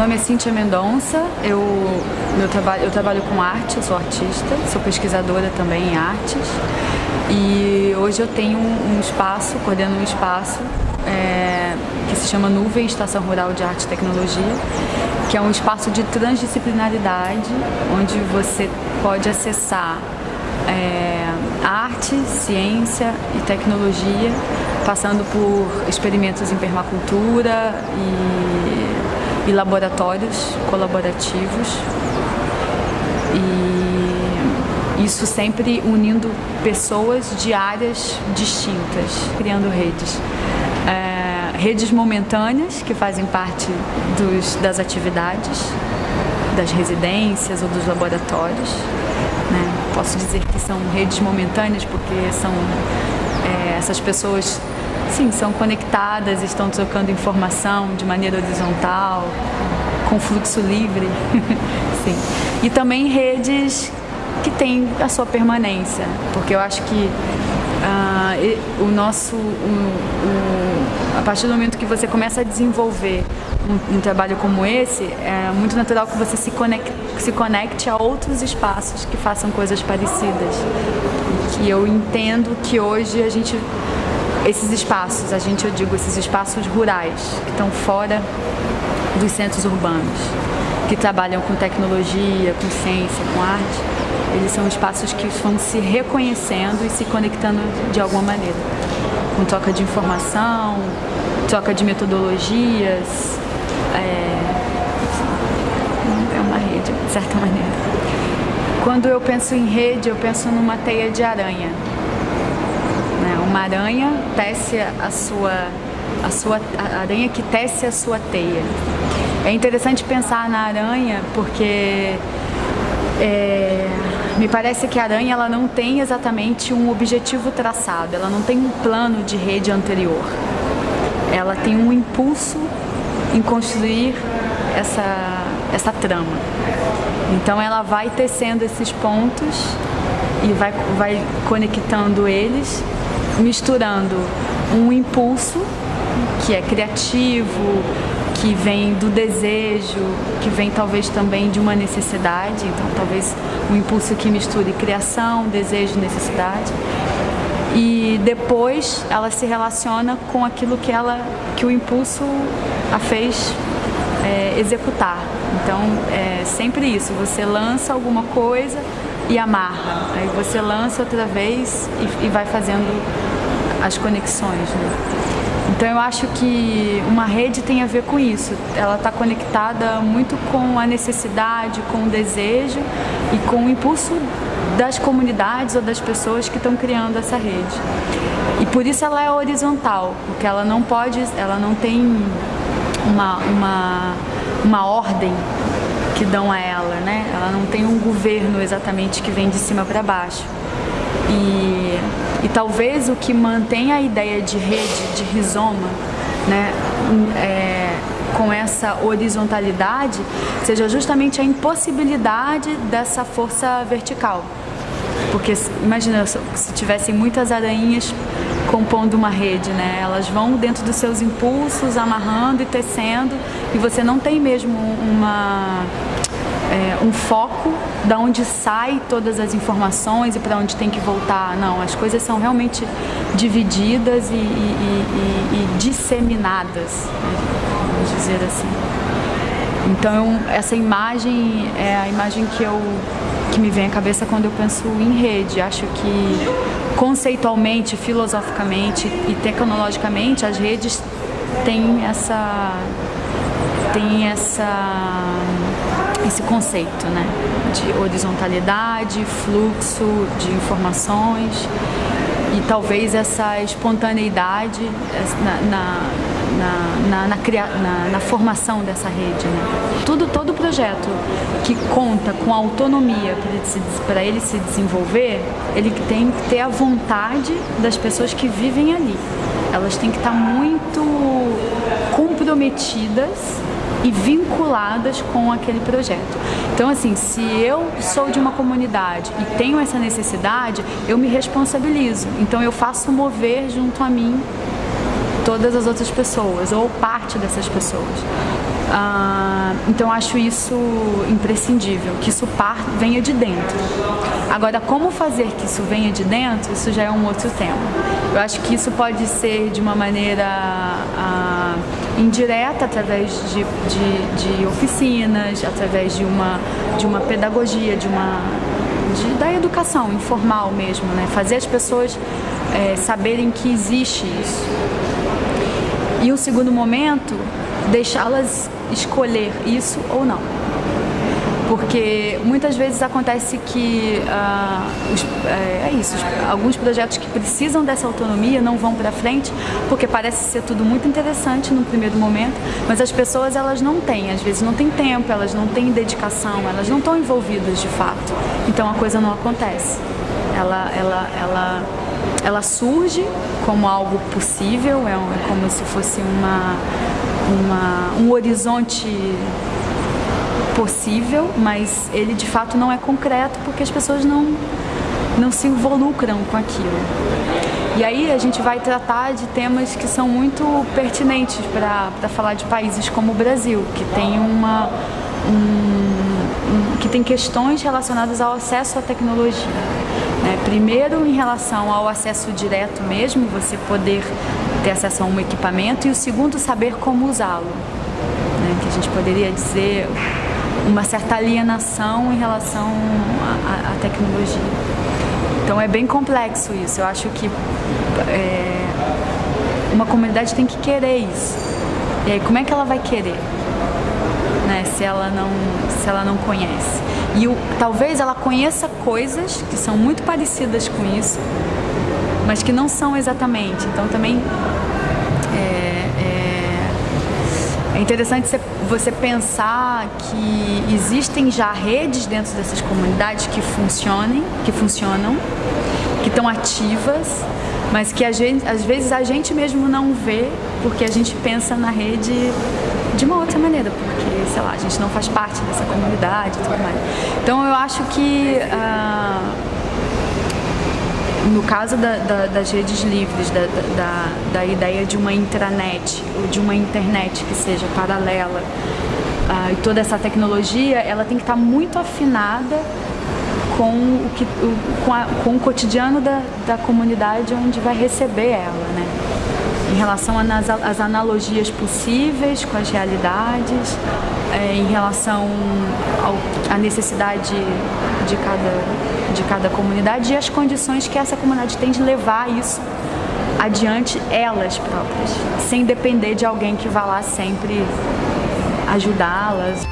nome é Cíntia Mendonça, eu, meu trabalho, eu trabalho com arte, eu sou artista, sou pesquisadora também em artes. E hoje eu tenho um, um espaço, coordeno um espaço é, que se chama Nuvem Estação Rural de Arte e Tecnologia, que é um espaço de transdisciplinaridade, onde você pode acessar é, arte, ciência e tecnologia, passando por experimentos em permacultura e, e laboratórios colaborativos. E isso sempre unindo pessoas de áreas distintas, criando redes. É, redes momentâneas que fazem parte dos, das atividades, das residências ou dos laboratórios. Né? Posso dizer que são redes momentâneas porque são é, essas pessoas sim, são conectadas, estão trocando informação de maneira horizontal, com fluxo livre. sim. E também redes que têm a sua permanência, porque eu acho que uh, o nosso, a partir do momento que você começa a desenvolver um, um, trabalho como esse, é muito natural que você se conecte, se conecte a outros espaços que façam coisas parecidas. Que eu entendo que hoje a gente, esses espaços, a gente, eu digo, esses espaços rurais, que estão fora dos centros urbanos, que trabalham com tecnologia, com ciência, com arte, eles são espaços que vão se reconhecendo e se conectando de alguma maneira, com troca de informação, troca de metodologias, é, é uma rede, de certa maneira. Quando eu penso em rede, eu penso numa teia de aranha. Uma aranha tece a sua, a sua a aranha que tece a sua teia. É interessante pensar na aranha porque é, me parece que a aranha ela não tem exatamente um objetivo traçado, ela não tem um plano de rede anterior. Ela tem um impulso em construir essa, essa trama. Então ela vai tecendo esses pontos e vai, vai conectando eles, misturando um impulso que é criativo, que vem do desejo, que vem talvez também de uma necessidade, então talvez um impulso que misture criação, desejo, necessidade. E depois ela se relaciona com aquilo que ela, que o impulso a fez é, executar. Então é sempre isso, você lança alguma coisa e amarra, aí você lança outra vez e, e vai fazendo as conexões. Né? Então eu acho que uma rede tem a ver com isso. Ela está conectada muito com a necessidade, com o desejo e com o impulso das comunidades ou das pessoas que estão criando essa rede. E por isso ela é horizontal, porque ela não pode, ela não tem uma, uma, uma ordem que dão a ela, né? Ela não tem um governo exatamente que vem de cima para baixo. E, e talvez o que mantém a ideia de rede, de rizoma, né, é, com essa horizontalidade, seja justamente a impossibilidade dessa força vertical. Porque imagina se tivessem muitas aranhas compondo uma rede, né? Elas vão dentro dos seus impulsos, amarrando e tecendo, e você não tem mesmo uma é, um foco da onde sai todas as informações e para onde tem que voltar. Não, as coisas são realmente divididas e, e, e, e disseminadas, vamos dizer assim. Então essa imagem é a imagem que eu que me vem à cabeça quando eu penso em rede. Acho que conceitualmente, filosoficamente e tecnologicamente as redes têm essa tem essa esse conceito né, de horizontalidade, fluxo de informações e talvez essa espontaneidade na, na, na, na, na formação dessa rede. Né? Tudo, todo projeto que conta com autonomia para ele, ele se desenvolver, ele tem que ter a vontade das pessoas que vivem ali. Elas têm que estar muito comprometidas e vinculadas com aquele projeto. Então, assim, se eu sou de uma comunidade e tenho essa necessidade, eu me responsabilizo. Então, eu faço mover junto a mim todas as outras pessoas ou parte dessas pessoas. Ah, então acho isso imprescindível, que isso par, venha de dentro. Agora, como fazer que isso venha de dentro, isso já é um outro tema. Eu acho que isso pode ser de uma maneira ah, indireta, através de, de, de, oficinas, através de uma, de uma pedagogia, de uma, de, da educação informal mesmo, né? fazer as pessoas é, saberem que existe isso. E o segundo momento, deixá-las escolher isso ou não. Porque muitas vezes acontece que uh, os, é, é, isso, alguns projetos que precisam dessa autonomia não vão para frente, porque parece ser tudo muito interessante no primeiro momento, mas as pessoas elas não têm, às vezes não têm tempo, elas não têm dedicação, elas não estão envolvidas de fato. Então a coisa não acontece. Ela, ela, ela, ela surge como algo possível, é, é como se fosse uma uma, um horizonte possível, mas ele de fato não é concreto porque as pessoas não, não se involucram com aquilo. E aí a gente vai tratar de temas que são muito pertinentes para falar de países como o Brasil, que tem uma um, um, que tem questões relacionadas ao acesso à tecnologia. Né? Primeiro em relação ao acesso direto mesmo, você poder ter acesso a um equipamento e o segundo, saber como usá-lo. Né? Que a gente poderia dizer uma certa alienação em relação à, tecnologia. Então é bem complexo isso. Eu acho que é, uma comunidade tem que querer isso. E aí como é que ela vai querer? Né? Se ela não, se ela não conhece. E o, talvez ela conheça coisas que são muito parecidas com isso, mas que não são exatamente. Então também é, é, é interessante você pensar que existem já redes dentro dessas comunidades que funcionem, que funcionam, que estão ativas, mas que gente, às vezes a gente mesmo não vê porque a gente pensa na rede de uma outra maneira, porque, sei lá, a gente não faz parte dessa comunidade e tudo mais. Então eu acho que uh, no caso da, da, das redes livres, da, da, ideia de uma intranet, ou de uma internet que seja paralela, uh, e toda essa tecnologia, ela tem que estar muito afinada com o, que, o, com, a, com o cotidiano da, da comunidade onde vai receber ela, né? Em relação às analogias possíveis com as realidades, é, em relação à necessidade de cada, de cada comunidade e as condições que essa comunidade tem de levar isso adiante elas próprias, sem depender de alguém que vá lá sempre ajudá-las.